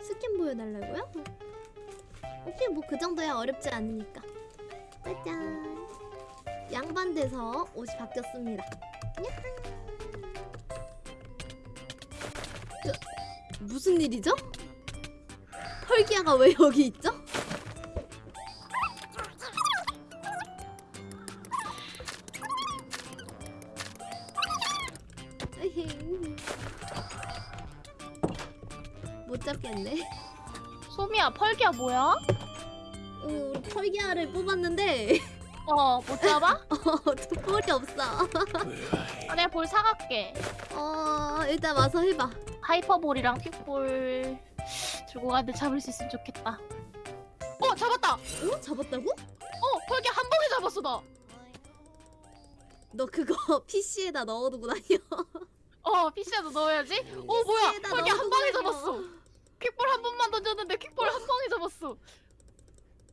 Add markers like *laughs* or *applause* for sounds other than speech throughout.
스킨 보여달라고요? 오케이 뭐 그 정도야 어렵지 않으니까 짜잔 양반 돼서 옷이 바뀌었습니다 무슨 일이죠? 펄기아가 왜 여기 있죠? 소미야 펄기야 뭐야? 어, 우리 펄기아를 뽑았는데 *laughs* 어못 잡아? *laughs* 어, 저 볼이 없어. *laughs* 아, 내가 볼 사갈게 어, 일단 와서 해봐. 하이퍼볼이랑 퀵볼 들고 가는데 잡을 수 있으면 좋겠다 어 잡았다! 어? 잡았다고? 어 펄기 한 방에 잡았어 나너 그거 PC에다 넣어두고 다녀. 어 PC에도 넣어야지 어 뭐야 PC에다 펄기 한 넣어두고 방에 다녀. 잡았어 퀵볼 한 번만 던졌는데 퀵볼 한 방에 잡았어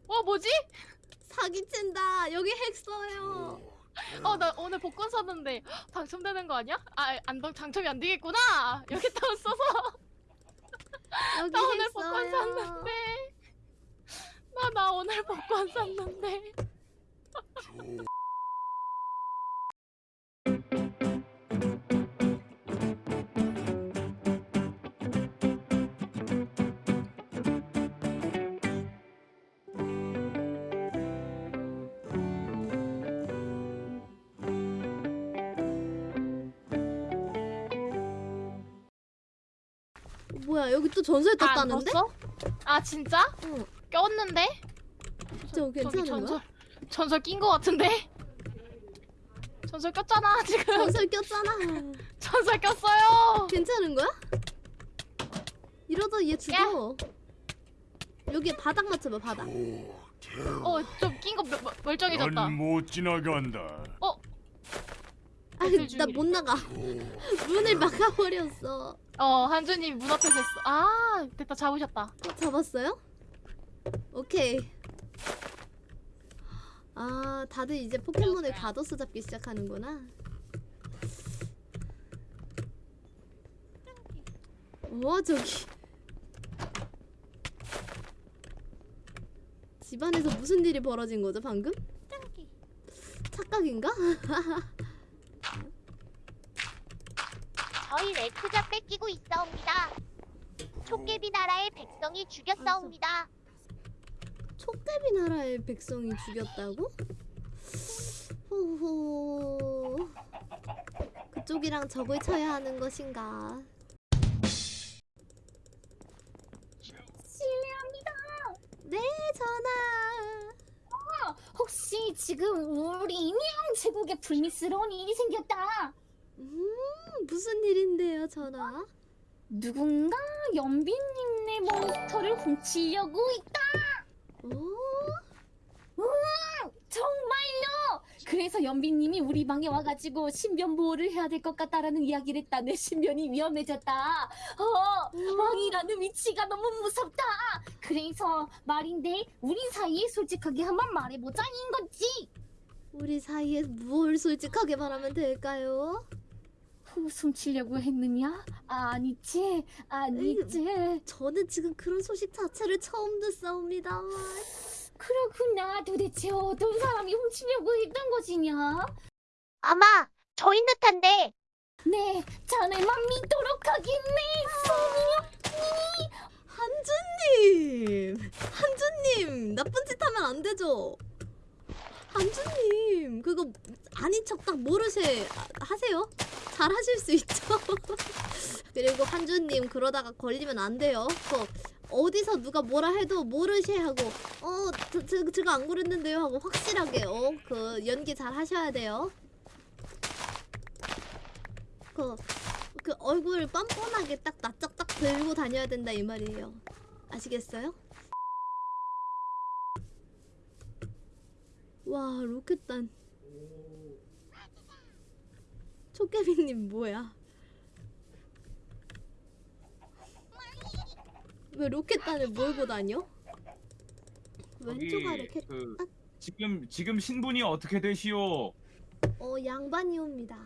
와 뭐지? 사기친다. 여기 핵 써요. 어 나 오늘 복권 샀는데 헉, 당첨되는 거 아니야? 아안 당첨이 안 되겠구나 여기 다 써서 여기 나 오늘 핵 복권. 샀는데 나 나 오늘 복권 샀는데 뭐야, 여기 또 전설 아, 안 떴다는데? 아 진짜? 응. 꼈는데? 저 괜찮은? 전설 전설 낀 거 같은데? 전설 꼈잖아 지금 전설 꼈잖아. *laughs* 전설 꼈어요 괜찮은 거야? 이러다 얘 죽어. 여기 바닥 맞춰봐, 바닥. 어좀 낀 거 멀쩡해졌다 난못 지나간다. 아, 배틀 나 중이래. 못 나가. *laughs* 문을 막아버렸어. 어 한주님 문 앞에서 했어 아 됐다 잡으셨다 어, 잡았어요? 오케이. 아, 다들 이제 포켓몬을 가둬서 잡기 시작하는구나. 와, 저기. 집안에서 무슨 일이 벌어진 거죠, 방금? 착각인가? *laughs* 저희 레크자 뺏기고 있사옵니다. 촉개비 나라의 백성이 죽였사옵니다. 촉대비 나라의 백성이 죽였다고? 호호. 그쪽이랑 적을 쳐야 하는 것인가? 실례합니다. 네, 전하. 혹시 지금 우리 인형 제국에 불미스러운 일이 생겼다. 음, 무슨 일인데요, 전하? 누군가 연빈님네 몬스터를 훔치려고 있다. 오, 정말요? 그래서 연빈님이 우리 방에 와가지고 신변 보호를 해야 될 것 같다라는 이야기를 했다. 내 신변이 위험해졌다. 어, 왕이라는 위치가 너무 무섭다. 그래서 말인데 우리 사이에 솔직하게 한번 말해보자 인 거지. 우리 사이에 뭘 솔직하게 말하면 될까요? 웃음 치려고 했느냐? 아니지, 아니지. 저는 지금 그런 소식 자체를 처음 듣사옵니다. 그렇구나. 도대체 어떤 사람이 훔치려고 했던 것이냐? 아마 저인 듯한데 네, 자네만 믿도록 하겠네, 소미야. 한주님! 한주님! 나쁜 짓 하면 안 되죠? 한주님! 그거 아닌 척 딱 모르세 하세요? 잘 하실 수 있죠? *laughs* 그리고 한주님 그러다가 걸리면 안 돼요. 그 어디서 누가 뭐라 해도 모르시 하고 어, 저, 저, 제가 안 그랬는데요 하고 확실하게 어, 그 연기 잘 하셔야 돼요. 그, 그 얼굴 뻔뻔하게 딱 낯짝 딱 들고 다녀야 된다 이 말이에요. 아시겠어요? 와 로켓단 초깨비님 뭐야? 왜 로켓단을 몰고 다녀? 왼쪽 아래 캣, 그 지금 지금 신분이 어떻게 되시오? 어 양반이옵니다.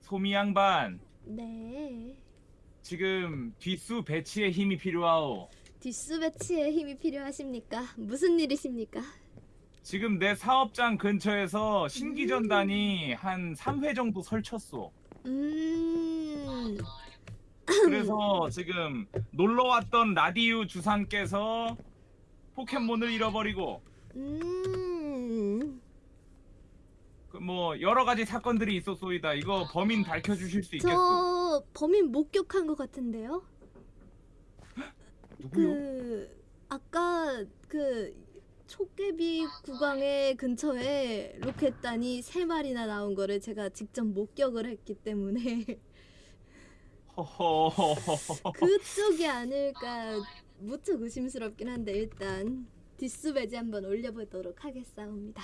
소미 양반. 네. 지금 뒷수 배치에 힘이 필요하오. 뒷수 배치에 힘이 필요하십니까? 무슨 일이십니까? 지금 내 사업장 근처에서 신기전단이 한 3회 정도 설쳤어. 음, 그래서 지금 놀러 왔던 라디오 주상께서 포켓몬을 잃어버리고 음, 그뭐 여러 가지 사건들이 있었소이다. 이거 범인 밝혀 주실 수 있겠소? 저 범인 목격한 것 같은데요? 누구요? 그 아까 그 촉개비 구강의 근처에 로켓단이 세 마리나 나온 거를 제가 직접 목격을 했기 때문에. *laughs* 그쪽이 아닐까 무척 의심스럽긴 한데 일단 뒷수 배지 한번 올려보도록 하겠사옵니다.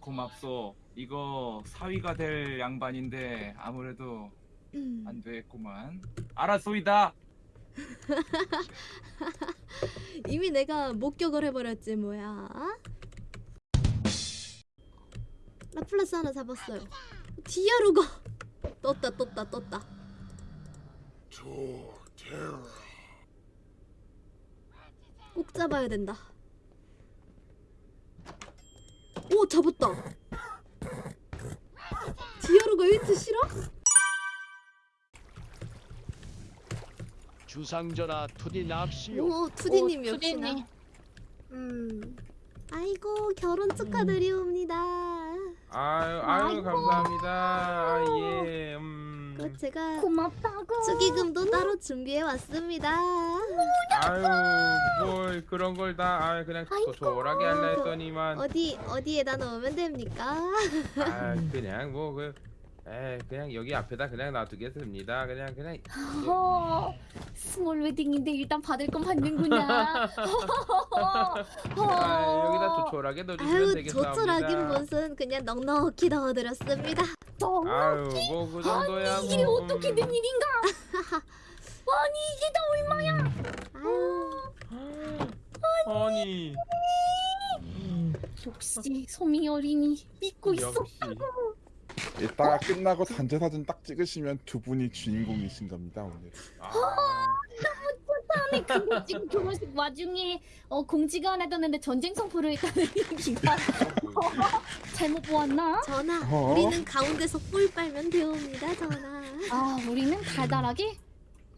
고맙소. 이거 사위가 될 양반인데 아무래도 음, 안 되겠구만. 알았소이다. *laughs* 이미 내가 목격을 해버렸지 뭐야. 라플라스 하나 잡았어요. 디아루가 떴다 떴다 떴다. 꼭 잡아야 된다. 오 잡았다. 디아루가 1트 싫어? 주상전하 투디 납시오. 오 투디님 오, 역시나. 투디님. 음. 아이고 결혼 축하드리옵니다. 아유, 아유, 감사합니다. 아, 예, 음. 그 제가 고맙다고. 축의금도 따로 준비해 왔습니다. 아유, 뭘 그런 걸 다, 아, 그냥 조촐하게 할라 했더니만, 어디 어디에다 넣으면 됩니까? 아, 그냥 뭐 그, 에, 그냥 여기 앞에다 그냥 놔두겠습니다. 그냥 그냥. 어, 스몰 웨딩인데 일단 받을 건 받는구나. *laughs* 아, 여기다 조촐하게 넣어주시면 아유 되겠습니다. 조촐하긴 무슨 그냥 넉넉히 넣어드렸습니다. 너무 아유, 뭐그 정도야. 아니 이게 뭐, 어떻게 음. 된 일인가? *laughs* 아니 이게 다 얼마야? 아유 아니, 역시 소미 어린이 믿고. 역시. 이따가 끝나고 단체 사진 딱 찍으시면 두 분이 주인공이신 겁니다 오늘. 아, 다음에 그거 지금 결혼식 와중에 어, 공지가 하나 떴는데 전쟁 선포를 했다는 *laughs* 얘기가 잘못 보았나? 전하 어? 우리는 가운데서 꿀 빨면 되옵니다 전하. 아 우리는 달달하게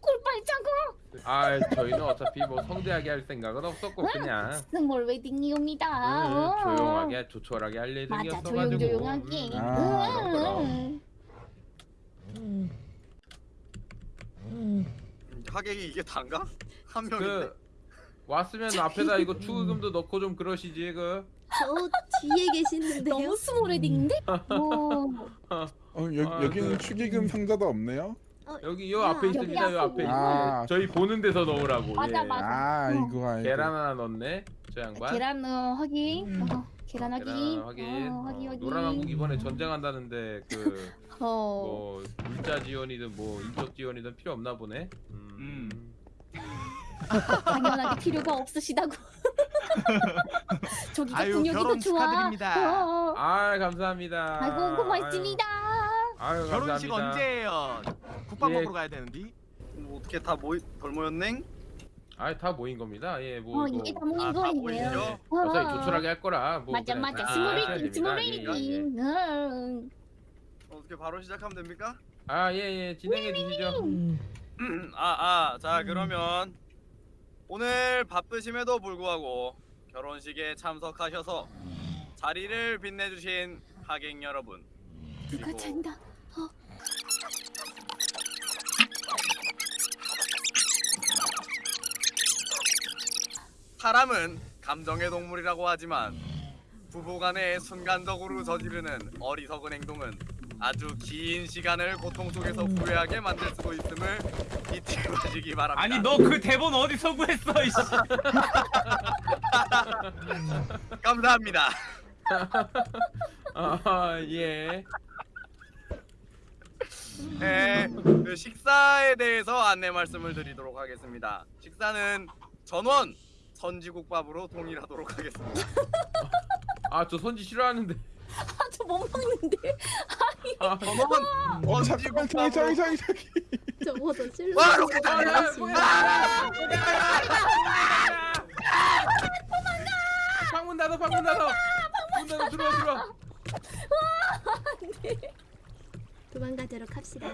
꿀 빨자고 아, 저희는 어차피 뭐 성대하게 할 생각은 없었고 그냥. 스몰 웨딩이옵니다. 음, 어. 조용하게 조촐하게 할 맞아 예정이었어가지고 조용조용하게. 음, 아, 음. 하객이 이게 단가? 한 명인데 그 왔으면 앞에다 이거 축의금도 넣고 좀 그러시지 그 저 뒤에 계시는데요. 너무 스몰 웨딩인데? 어. *laughs* 어, 여, 아, 여기는 그- 축의금 상자도 없네요? 어, 여기 요 아, 앞에 여기 있습니다 요 앞에. 아. 저희 보는 데서 넣으라고 맞아, 예. 맞아. 아 어. 이거 아이고. 계란 하나 넣네 저 양반 계란 어, 확인. 어, 계란 계란 확인. 확인 어, 확인 어, 확인. 노란 왕국 이번에 전쟁한다는데 그 *laughs* 어. 뭐 물자 지원이든 뭐 인적 지원이든 필요 없나 보네 음. 음. 당연하게 필요가 없으시다고. *laughs* 저기가 아유, 결혼 좋아. 축하드립니다. 어, 어. 아 감사합니다 아이고 고맙습니다. 아유, 아유 결혼식 감사합니다. 언제예요? 국밥 예. 먹으러 가야 되는데 뭐 어떻게 다 모이 덜 모였넹? 아다 모인 겁니다 예 뭐 어 이거 이게 다 모인 아, 다 거예요. 모이죠? 어. 어차피 조촐하게 할 거라 뭐 맞아 그냥 맞아 다 스몰 하셔야 웨딩 됩니다. 스몰 예, 예. 웨딩. 응. 어떻게 바로 시작하면 됩니까? 아, 예, 예, 진행해 주시죠. 아, 아, 자 그러면 오늘 바쁘심에도 불구하고 결혼식에 참석하셔서 자리를 빛내주신 하객 여러분 그리고 잔다. 어. 사람은 감정의 동물이라고 하지만 부부간에 순간적으로 저지르는 어리석은 행동은 아주 긴 시간을 고통 속에서 후회하게 만들 수도 있음을 잊지 마시기 바랍니다. 아니 너 그 대본 어디서 구했어 이씨 *laughs* 감사합니다. *laughs* 아, 예. 네, 그 식사에 대해서 안내 말씀을 드리도록 하겠습니다. 식사는 전원 선지국밥으로 동일하도록 하겠습니다. 아 저 선지 싫어하는데. 아 저 못 먹는데. 아, 아니. 어머. 선지국밥. 자기 자기 저 뭐서 실로. 와 로켓 아, 달려. 아, 도망가. 방문 닫아 방문 닫아. 방문 닫아 들어와 들어와. 와 안돼. 도망가도록 합시다.